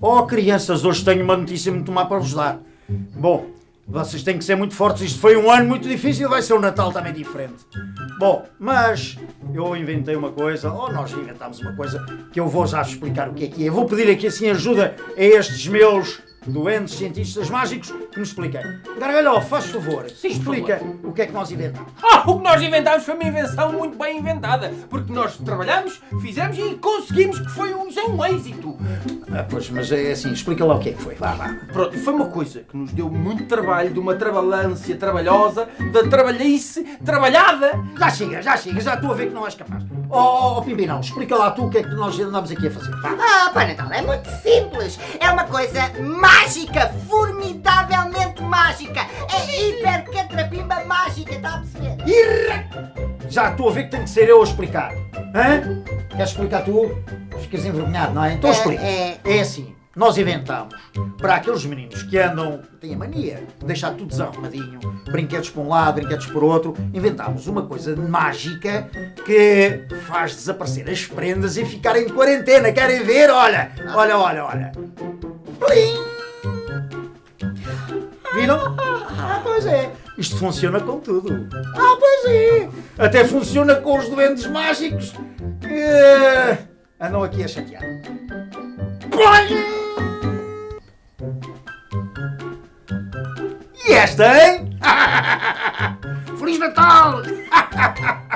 Oh, crianças, hoje tenho uma notícia muito má para vos dar. Bom, vocês têm que ser muito fortes. Isto foi um ano muito difícil, vai ser um Natal também diferente. Bom, mas eu inventei uma coisa, ou nós inventámos uma coisa, que eu vou já explicar o que é que é. Vou pedir aqui assim ajuda a estes meus doentes cientistas mágicos que nos expliquem. Gargalhó, faz favor, Sim, explica o que é que nós inventamos. Ah, o que nós inventámos foi uma invenção muito bem inventada. Porque nós trabalhamos, fizemos e conseguimos que foi um, é um êxito. Ah, pois, mas é assim, explica lá o que é que foi. Vá, vá. Pronto, foi uma coisa que nos deu muito trabalho, de uma trabalhância trabalhosa, da trabalhice trabalhada. Já chega, já chega, já estou a ver que não és capaz. Oh, oh, oh Pimpinão, explica lá tu o que é que nós andamos aqui a fazer. Vá. Ah, Pai Natal, é muito simples. É uma coisa mágica, formidavelmente mágica. É hipercatrapimba mágica, está a perceber? Irra! Já estou a ver que tem que ser eu a explicar. Hã? Queres explicar tu? Ficas envergonhado, não é? Então É, explica. é. É assim, nós inventamos para aqueles meninos que andam, têm a mania de deixar tudo desarrumadinho, brinquedos para um lado, brinquedos para o outro, inventámos uma coisa mágica que faz desaparecer as prendas e ficarem de quarentena. Querem ver? Olha, olha, olha, olha. Plim! Viram? Ah, pois é. Isto funciona com tudo. Ah, pois é. Até funciona com os doentes mágicos que andam aqui a chatear. E esta, hein? Feliz Natal!